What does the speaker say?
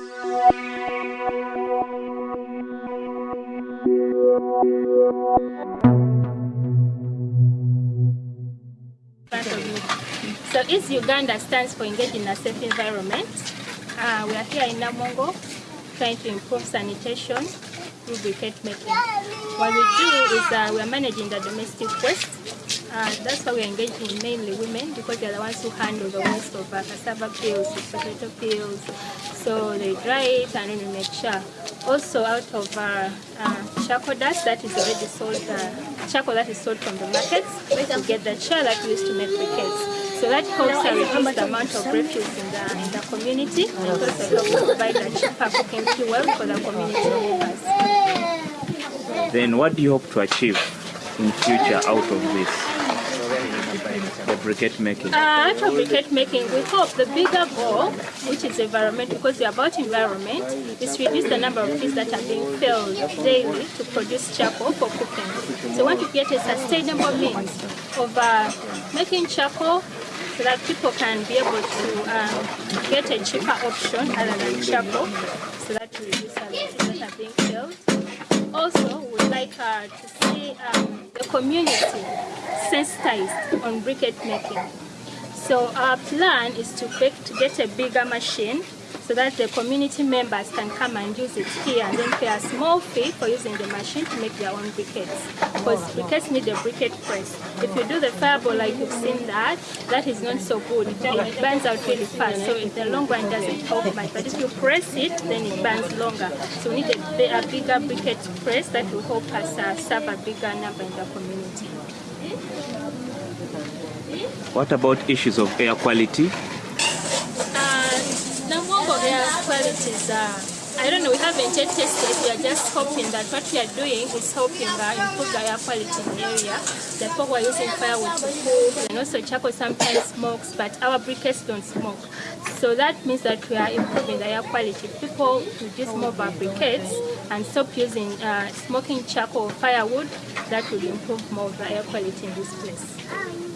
So East Uganda stands for Engage in a Safe Environment. Uh, we are here in Namongo trying to improve sanitation through briquette making. What we do is uh, we are managing the domestic waste. Uh, that's why we are engaging mainly women because they are the ones who handle the waste of uh, cassava peels, potato peels. So they dry it and then we make char. Also out of uh, uh, charcoal dust that is already sold, uh, charcoal that is sold from the markets, we get the char that we use to make briquettes. So that helps to reduce the amount of refuse in the, in the community and also helps provide a cheaper cooking fuel for the community members. Then what do you hope to achieve in future out of this? The briquette making. Uh, out briquette making, we hope the bigger goal, which is environment, because we're about environment, is to reduce the number of trees that are being felled daily to produce charcoal for cooking. So we want to get a sustainable means of uh, making charcoal so that people can be able to um, get a cheaper option other than charcoal, so that we reduce the trees that are being felled. Also, we like uh, to see um, the community sensitized on briquette making. So our plan is to, to get a bigger machine so that the community members can come and use it here and then pay a small fee for using the machine to make their own briquettes. Because briquettes need a briquette press. If you do the fireball like you've seen that, that is not so good. It, burns out really fast, so in the long run it doesn't help much. But if you press it, then it burns longer. So we need a, a bigger briquette press that will help us uh, serve a bigger number in the community. What about issues of air quality? Uh, Namongo is, uh, I don't know, we haven't yet tested. We are just hoping that what we are doing is helping uh, improve the air quality in the area. The people are using firewood to cook and also charcoal sometimes smokes, but our briquettes don't smoke. So that means that we are improving the air quality. People reduce more our briquettes and stop using uh, smoking charcoal firewood, that will improve more of the air quality in this place.